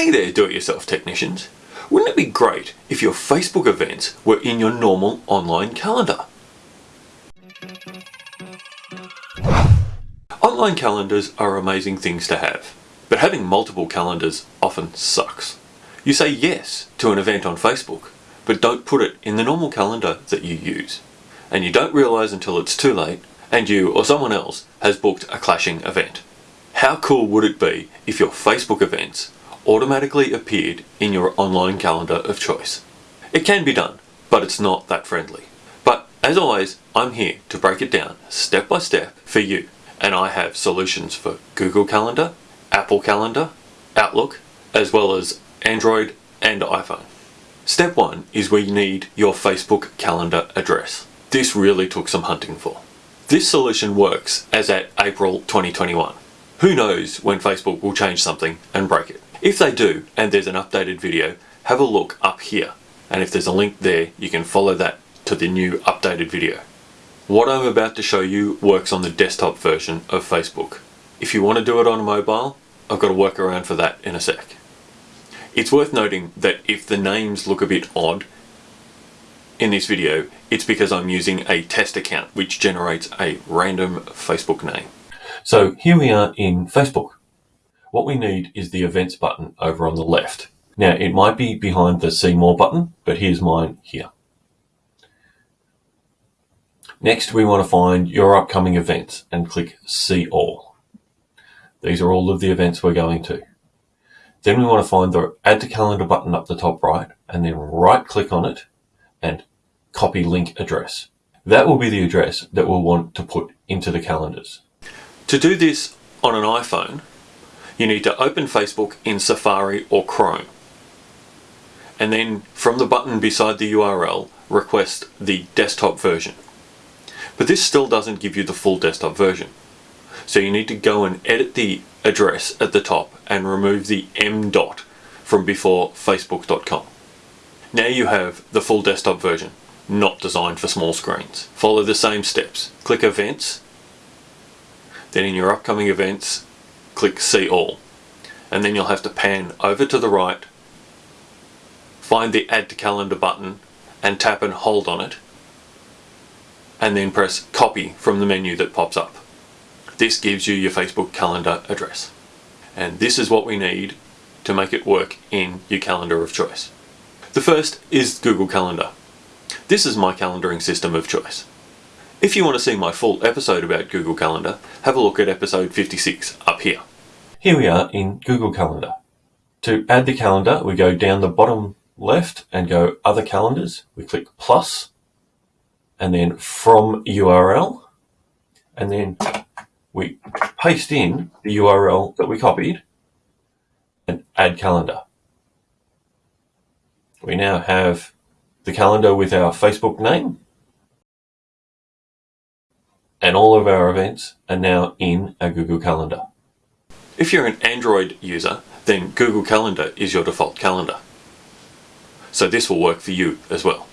Hey there do-it-yourself technicians. Wouldn't it be great if your Facebook events were in your normal online calendar? Online calendars are amazing things to have, but having multiple calendars often sucks. You say yes to an event on Facebook, but don't put it in the normal calendar that you use. And you don't realise until it's too late and you or someone else has booked a clashing event. How cool would it be if your Facebook events automatically appeared in your online calendar of choice? It can be done, but it's not that friendly. But as always, I'm here to break it down step by step for you. And I have solutions for Google Calendar, Apple Calendar, Outlook, as well as Android and iPhone. Step one is where you need your Facebook calendar address. This really took some hunting for. This solution works as at April 2021. Who knows when Facebook will change something and break it. If they do, and there's an updated video, have a look up here. And if there's a link there, you can follow that to the new updated video. What I'm about to show you works on the desktop version of Facebook. If you want to do it on a mobile, I've got a workaround for that in a sec. It's worth noting that if the names look a bit odd in this video, it's because I'm using a test account which generates a random Facebook name. So here we are in Facebook. What we need is the events button over on the left. Now it might be behind the see more button, but here's mine here. Next we want to find your upcoming events and click see all. These are all of the events we're going to. Then we want to find the add to calendar button up the top right and then right click on it and copy link address. That will be the address that we'll want to put into the calendars. To do this on an iPhone, you need to open Facebook in Safari or Chrome. And then from the button beside the URL, request the desktop version. But this still doesn't give you the full desktop version. So you need to go and edit the address at the top and remove the M dot from before facebook.com. Now you have the full desktop version, not designed for small screens. Follow the same steps. Click Events, then in your upcoming events, click See All. And then you'll have to pan over to the right, find the Add to Calendar button and tap and hold on it, and then press Copy from the menu that pops up. This gives you your Facebook calendar address. And this is what we need to make it work in your calendar of choice. The first is Google Calendar. This is my calendaring system of choice. If you want to see my full episode about Google Calendar, have a look at episode 56 up here. Here we are in Google Calendar. To add the calendar, we go down the bottom left and go Other Calendars. We click plus, and then From URL, and then we paste in the URL that we copied and add calendar. We now have the calendar with our Facebook name and all of our events are now in our Google Calendar. If you're an Android user, then Google Calendar is your default calendar. So this will work for you as well.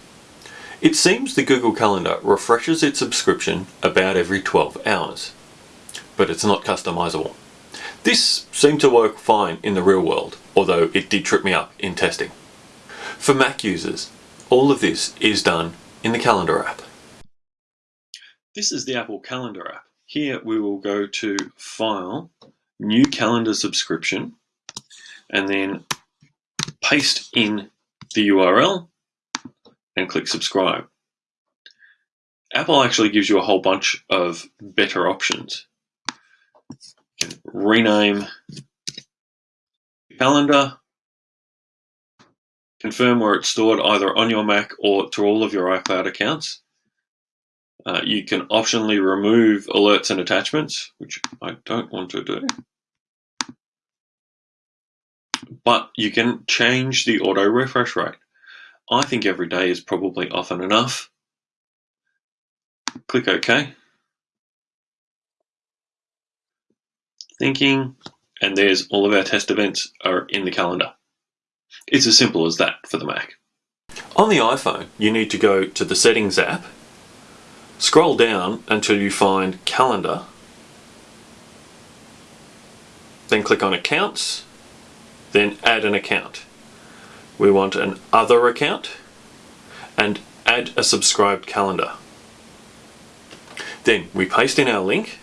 It seems the Google Calendar refreshes its subscription about every 12 hours but it's not customizable. This seemed to work fine in the real world, although it did trip me up in testing. For Mac users, all of this is done in the Calendar app. This is the Apple Calendar app. Here we will go to File, New Calendar Subscription, and then paste in the URL and click Subscribe. Apple actually gives you a whole bunch of better options rename calendar, confirm where it's stored either on your Mac or to all of your iCloud accounts. Uh, you can optionally remove alerts and attachments, which I don't want to do. But you can change the auto refresh rate. I think every day is probably often enough. Click OK. thinking, and there's all of our test events are in the calendar. It's as simple as that for the Mac. On the iPhone, you need to go to the Settings app, scroll down until you find Calendar, then click on Accounts, then add an account. We want an other account and add a subscribed calendar. Then we paste in our link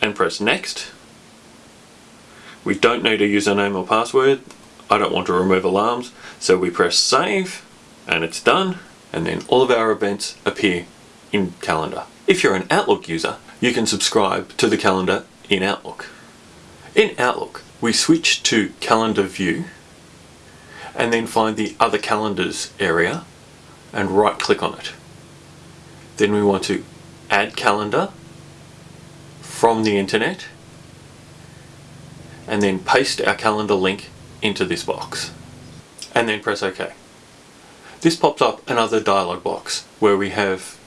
and press next. We don't need a username or password. I don't want to remove alarms, so we press save and it's done and then all of our events appear in calendar. If you're an Outlook user, you can subscribe to the calendar in Outlook. In Outlook, we switch to calendar view and then find the other calendars area and right click on it. Then we want to add calendar from the internet and then paste our calendar link into this box and then press OK. This pops up another dialog box where we have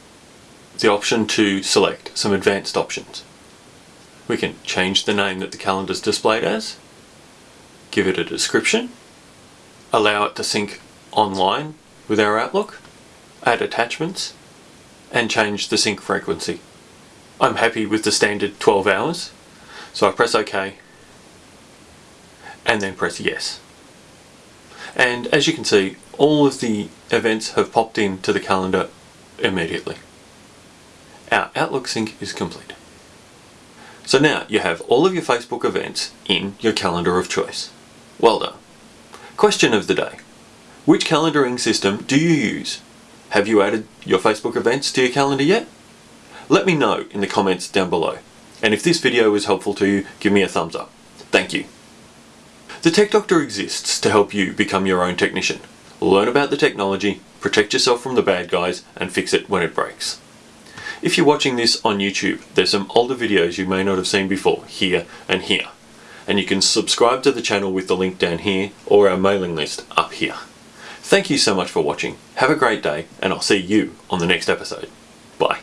the option to select some advanced options. We can change the name that the calendar is displayed as, give it a description, allow it to sync online with our Outlook, add attachments, and change the sync frequency. I'm happy with the standard 12 hours, so I press OK and then press yes. And as you can see, all of the events have popped into the calendar immediately. Our Outlook sync is complete. So now you have all of your Facebook events in your calendar of choice. Well done. Question of the day. Which calendaring system do you use? Have you added your Facebook events to your calendar yet? Let me know in the comments down below. And if this video was helpful to you, give me a thumbs up. Thank you. The Tech Doctor exists to help you become your own technician. Learn about the technology, protect yourself from the bad guys, and fix it when it breaks. If you're watching this on YouTube, there's some older videos you may not have seen before, here and here. And you can subscribe to the channel with the link down here, or our mailing list up here. Thank you so much for watching, have a great day, and I'll see you on the next episode. Bye.